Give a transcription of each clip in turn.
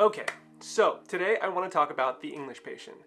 Okay, so today I want to talk about The English Patient.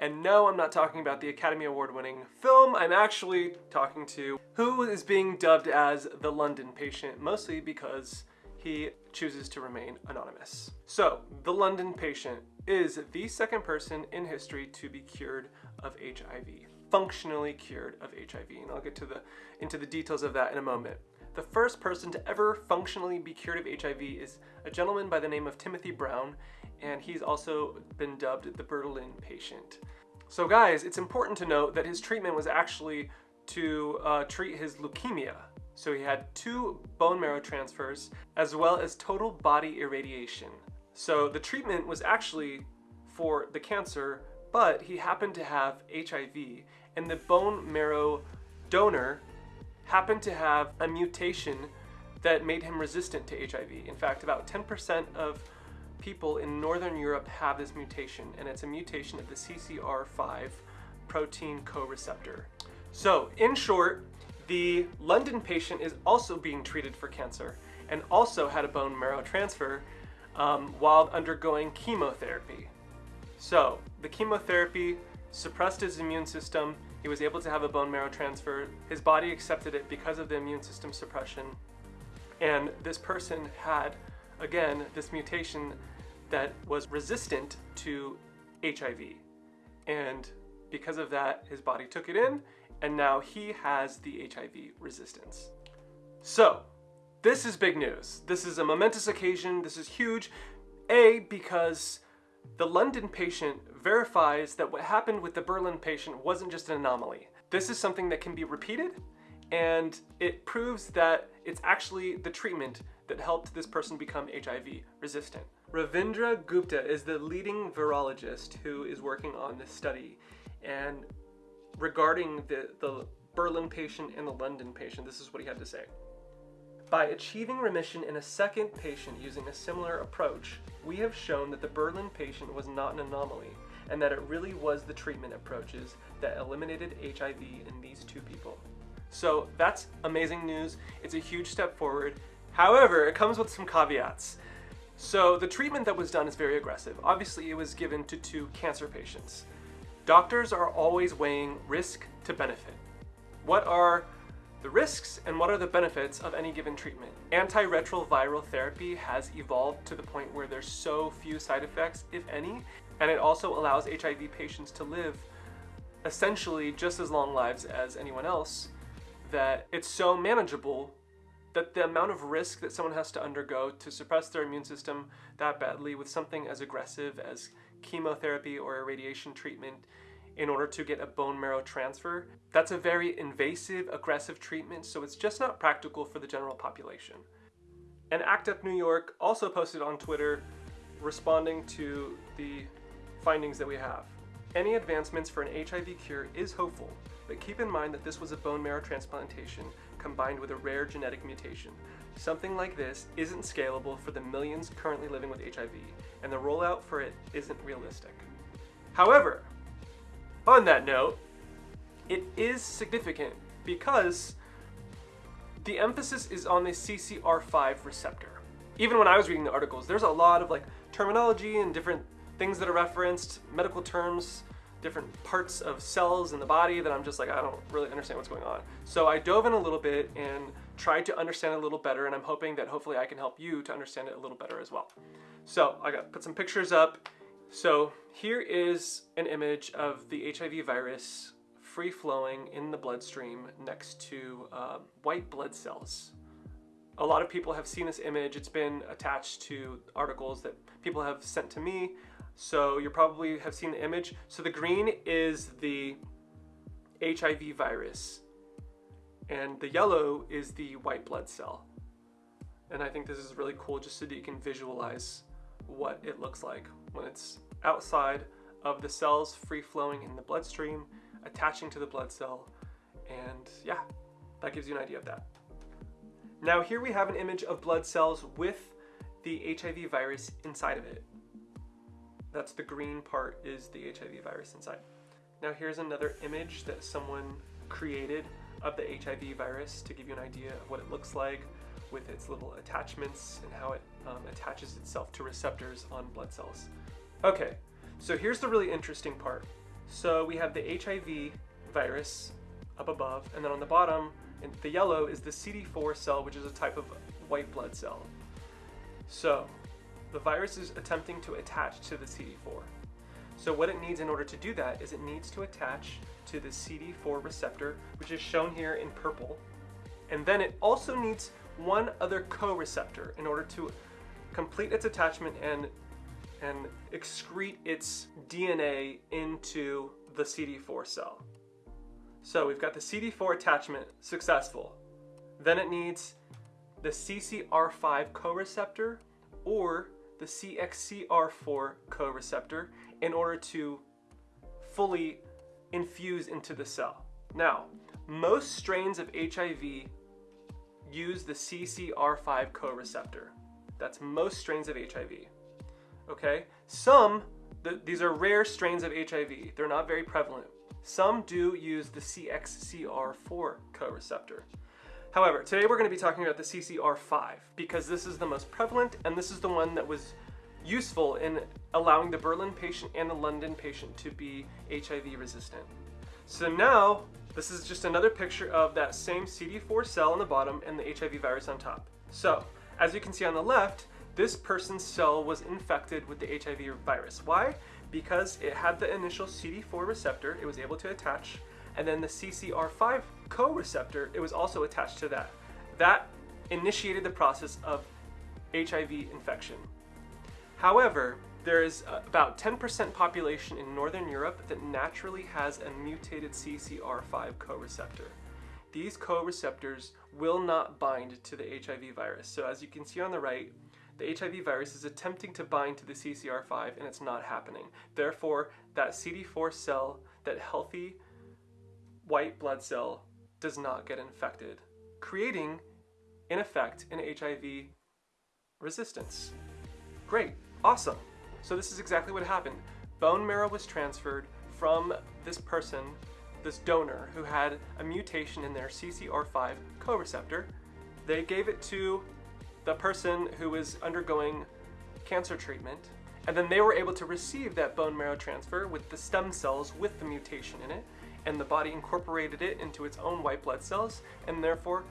And no, I'm not talking about the Academy Award winning film, I'm actually talking to who is being dubbed as the London Patient, mostly because he chooses to remain anonymous. So, the London Patient is the second person in history to be cured of HIV, functionally cured of HIV, and I'll get to the into the details of that in a moment. The first person to ever functionally be cured of HIV is a gentleman by the name of Timothy Brown, and he's also been dubbed the Berlin patient. So guys, it's important to note that his treatment was actually to uh, treat his leukemia. So he had two bone marrow transfers as well as total body irradiation. So the treatment was actually for the cancer, but he happened to have HIV and the bone marrow donor happened to have a mutation that made him resistant to HIV. In fact, about 10% of people in Northern Europe have this mutation, and it's a mutation of the CCR5 protein co-receptor. So, in short, the London patient is also being treated for cancer and also had a bone marrow transfer um, while undergoing chemotherapy. So, the chemotherapy suppressed his immune system, he was able to have a bone marrow transfer. His body accepted it because of the immune system suppression. And this person had, again, this mutation that was resistant to HIV. And because of that, his body took it in, and now he has the HIV resistance. So, this is big news. This is a momentous occasion. This is huge. A, because the London patient verifies that what happened with the Berlin patient wasn't just an anomaly. This is something that can be repeated and it proves that it's actually the treatment that helped this person become HIV resistant. Ravindra Gupta is the leading virologist who is working on this study and regarding the, the Berlin patient and the London patient, this is what he had to say. By achieving remission in a second patient using a similar approach, we have shown that the Berlin patient was not an anomaly, and that it really was the treatment approaches that eliminated HIV in these two people. So that's amazing news. It's a huge step forward. However, it comes with some caveats. So the treatment that was done is very aggressive. Obviously, it was given to two cancer patients. Doctors are always weighing risk to benefit. What are the risks and what are the benefits of any given treatment. Antiretroviral therapy has evolved to the point where there's so few side effects, if any, and it also allows HIV patients to live essentially just as long lives as anyone else that it's so manageable that the amount of risk that someone has to undergo to suppress their immune system that badly with something as aggressive as chemotherapy or a radiation treatment in order to get a bone marrow transfer. That's a very invasive, aggressive treatment, so it's just not practical for the general population. And ACT UP New York also posted on Twitter responding to the findings that we have. Any advancements for an HIV cure is hopeful, but keep in mind that this was a bone marrow transplantation combined with a rare genetic mutation. Something like this isn't scalable for the millions currently living with HIV, and the rollout for it isn't realistic. However, on that note, it is significant because the emphasis is on the CCR5 receptor. Even when I was reading the articles, there's a lot of like terminology and different things that are referenced, medical terms, different parts of cells in the body that I'm just like, I don't really understand what's going on. So I dove in a little bit and tried to understand a little better and I'm hoping that hopefully I can help you to understand it a little better as well. So I got put some pictures up so here is an image of the HIV virus free-flowing in the bloodstream next to uh, white blood cells. A lot of people have seen this image. It's been attached to articles that people have sent to me. So you probably have seen the image. So the green is the HIV virus and the yellow is the white blood cell. And I think this is really cool just so that you can visualize what it looks like when it's outside of the cells free flowing in the bloodstream, attaching to the blood cell, and yeah, that gives you an idea of that. Now here we have an image of blood cells with the HIV virus inside of it. That's the green part is the HIV virus inside. Now here's another image that someone created of the HIV virus to give you an idea of what it looks like with its little attachments and how it um, attaches itself to receptors on blood cells. Okay, so here's the really interesting part. So we have the HIV virus up above, and then on the bottom, the yellow is the CD4 cell, which is a type of white blood cell. So the virus is attempting to attach to the CD4. So what it needs in order to do that is it needs to attach to the CD4 receptor, which is shown here in purple. And then it also needs one other co-receptor in order to complete its attachment and, and excrete its DNA into the CD4 cell. So we've got the CD4 attachment successful. Then it needs the CCR5 co-receptor or the CXCR4 co-receptor in order to fully infuse into the cell. Now, most strains of HIV use the CCR5 co-receptor. That's most strains of HIV. Okay? Some, th these are rare strains of HIV. They're not very prevalent. Some do use the CXCR4 co-receptor. However, today we're going to be talking about the CCR5 because this is the most prevalent and this is the one that was useful in allowing the Berlin patient and the London patient to be HIV resistant. So now, this is just another picture of that same CD4 cell on the bottom and the HIV virus on top. So, as you can see on the left, this person's cell was infected with the HIV virus. Why? Because it had the initial CD4 receptor, it was able to attach, and then the CCR5 co-receptor, it was also attached to that. That initiated the process of HIV infection. However, there is about 10% population in Northern Europe that naturally has a mutated CCR5 co-receptor. These co-receptors will not bind to the HIV virus. So as you can see on the right, the HIV virus is attempting to bind to the CCR5 and it's not happening. Therefore, that CD4 cell, that healthy white blood cell, does not get infected, creating, in effect, an HIV resistance. Great, awesome. So this is exactly what happened. Bone marrow was transferred from this person, this donor, who had a mutation in their CCR5 co-receptor. They gave it to the person who was undergoing cancer treatment, and then they were able to receive that bone marrow transfer with the stem cells with the mutation in it, and the body incorporated it into its own white blood cells, and therefore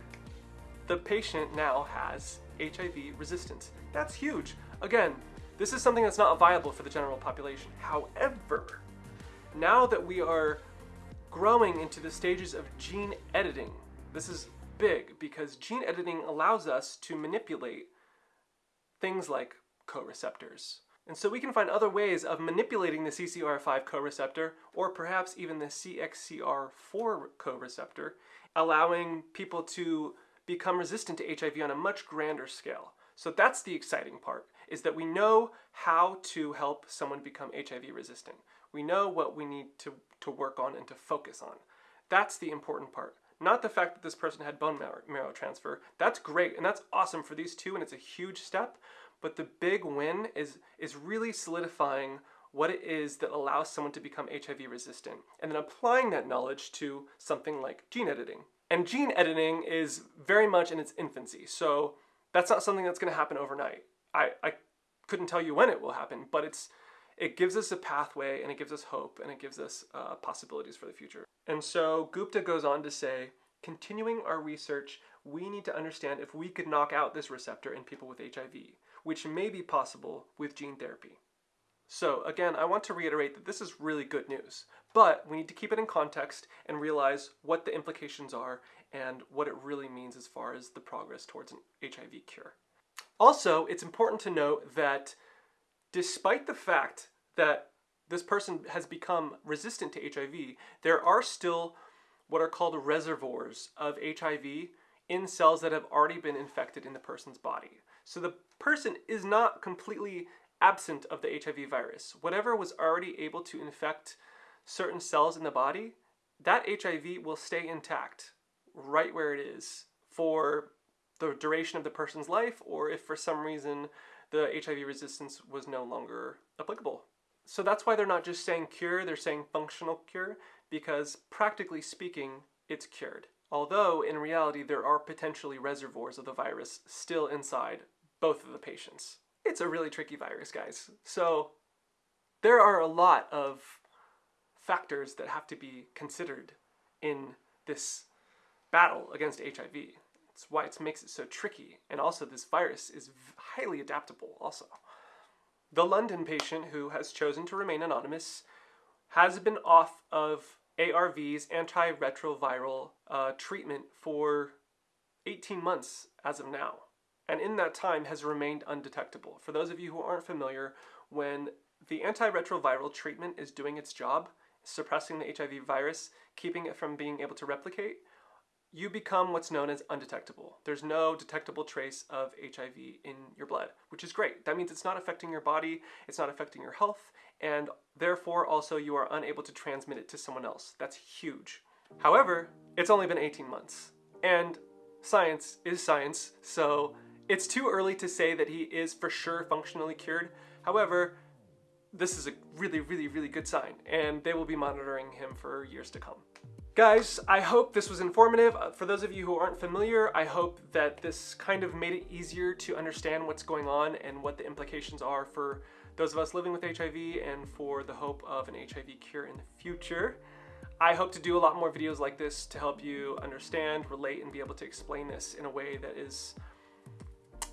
the patient now has HIV resistance. That's huge. Again, this is something that's not viable for the general population. However, now that we are growing into the stages of gene editing, this is big because gene editing allows us to manipulate things like co-receptors. And so we can find other ways of manipulating the CCR5 co-receptor or perhaps even the CXCR4 co-receptor, allowing people to become resistant to HIV on a much grander scale. So that's the exciting part, is that we know how to help someone become HIV resistant. We know what we need to, to work on and to focus on. That's the important part. Not the fact that this person had bone marrow, transfer. That's great and that's awesome for these two and it's a huge step, but the big win is, is really solidifying what it is that allows someone to become HIV resistant, and then applying that knowledge to something like gene editing. And gene editing is very much in its infancy, so that's not something that's going to happen overnight. I, I couldn't tell you when it will happen, but it's it gives us a pathway and it gives us hope and it gives us uh, possibilities for the future. And so Gupta goes on to say, continuing our research, we need to understand if we could knock out this receptor in people with HIV, which may be possible with gene therapy. So again, I want to reiterate that this is really good news, but we need to keep it in context and realize what the implications are and what it really means as far as the progress towards an HIV cure. Also, it's important to note that despite the fact that this person has become resistant to HIV, there are still what are called reservoirs of HIV in cells that have already been infected in the person's body. So the person is not completely absent of the HIV virus. Whatever was already able to infect certain cells in the body, that HIV will stay intact right where it is for the duration of the person's life or if for some reason the HIV resistance was no longer applicable. So that's why they're not just saying cure, they're saying functional cure because practically speaking, it's cured. Although in reality there are potentially reservoirs of the virus still inside both of the patients. It's a really tricky virus, guys. So there are a lot of factors that have to be considered in this battle against HIV. It's why it makes it so tricky. And also, this virus is highly adaptable, also. The London patient who has chosen to remain anonymous has been off of ARVs, antiretroviral uh, treatment, for 18 months as of now. And in that time has remained undetectable. For those of you who aren't familiar, when the antiretroviral treatment is doing its job, suppressing the HIV virus, keeping it from being able to replicate, you become what's known as undetectable. There's no detectable trace of HIV in your blood, which is great. That means it's not affecting your body, it's not affecting your health, and therefore also you are unable to transmit it to someone else. That's huge. However, it's only been 18 months, and science is science, so it's too early to say that he is for sure functionally cured. However, this is a really, really, really good sign, and they will be monitoring him for years to come. Guys, I hope this was informative. Uh, for those of you who aren't familiar, I hope that this kind of made it easier to understand what's going on and what the implications are for those of us living with HIV and for the hope of an HIV cure in the future. I hope to do a lot more videos like this to help you understand, relate, and be able to explain this in a way that is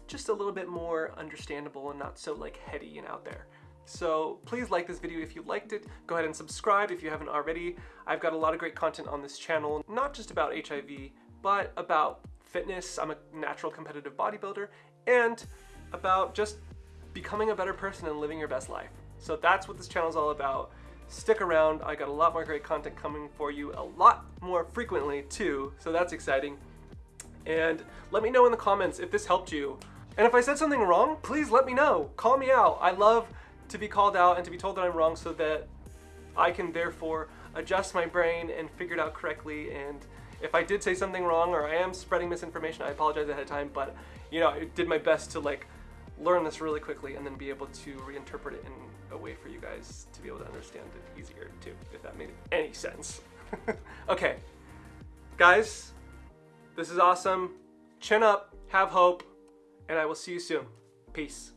just a little bit more understandable and not so like heady and out there. So please like this video if you liked it. Go ahead and subscribe if you haven't already. I've got a lot of great content on this channel, not just about HIV, but about fitness. I'm a natural competitive bodybuilder and about just becoming a better person and living your best life. So that's what this channel is all about. Stick around, I got a lot more great content coming for you a lot more frequently too, so that's exciting. And let me know in the comments if this helped you. And if I said something wrong, please let me know. Call me out. I love to be called out and to be told that I'm wrong so that I can therefore adjust my brain and figure it out correctly. And if I did say something wrong or I am spreading misinformation, I apologize ahead of time, but you know, I did my best to like learn this really quickly and then be able to reinterpret it in a way for you guys to be able to understand it easier too, if that made any sense. okay, guys, this is awesome. Chin up, have hope, and I will see you soon. Peace.